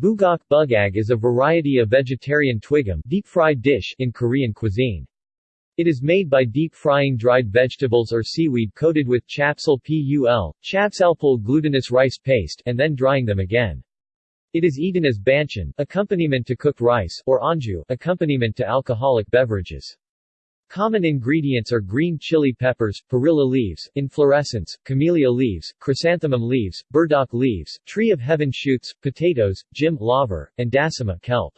Bugak bugag is a variety of vegetarian twigim deep-fried dish in Korean cuisine. It is made by deep-frying dried vegetables or seaweed coated with chapsal pul, chapsalpul glutinous rice paste and then drying them again. It is eaten as banchan, accompaniment to cooked rice, or anju, accompaniment to alcoholic beverages. Common ingredients are green chili peppers, perilla leaves, inflorescence, camellia leaves, chrysanthemum leaves, burdock leaves, tree of heaven shoots, potatoes, jim laver, and dasima kelp.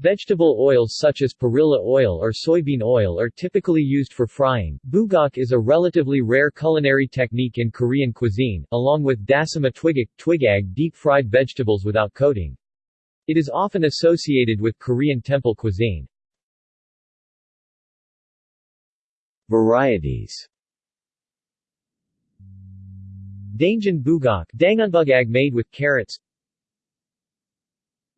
Vegetable oils such as perilla oil or soybean oil are typically used for frying. Bugak is a relatively rare culinary technique in Korean cuisine, along with dasima twigak, twigag deep-fried vegetables without coating. It is often associated with Korean temple cuisine. Varieties. Dangan bugak dangunbugag made with carrots.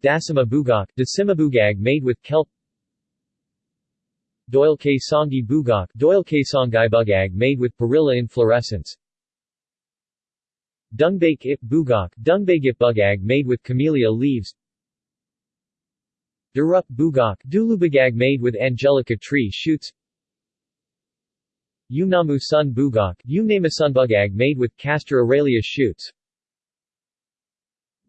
Dasima bugak dasimabugag made with kelp. Doilke songi bugak doilke bugag made with perilla inflorescence Dungbake ip bugak dungbagip bugag made with camellia leaves. Dureup bugak dulubagag made with angelica tree shoots Yumnamu sun bugak bugag made with castor aralia shoots.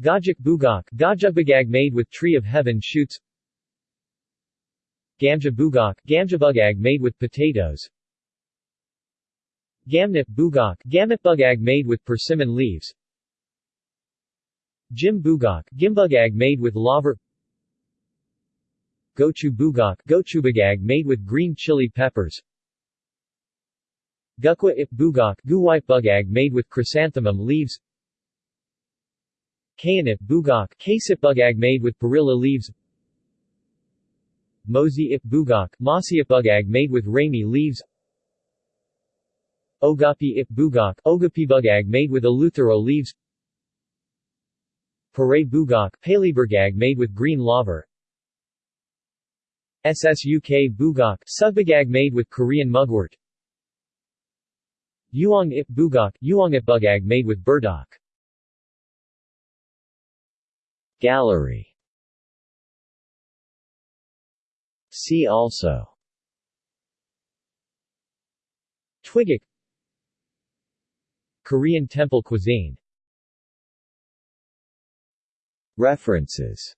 Gajak bugak Gajugbagag made with tree of heaven shoots. Gamja bugak bugag made with potatoes. Gamnip bugak bugag made with persimmon leaves. Jim bugak Gimbugag made with laver. Gochu bugak Gochubagag made with green chili peppers Gukhwa ip bugak bugag made with chrysanthemum leaves. Kayanip bugak bugag made with perilla leaves. Mozi ip bugak bugag made with ramie leaves. Ogapi ip bugak bugag made with eleuthero leaves. Pare bugak made with green laver. Ssuk bugak sugbagag made with Korean mugwort Yuong ip bugak Yuong ip bugag made with burdock. Gallery. See also. Twigak Korean temple cuisine. References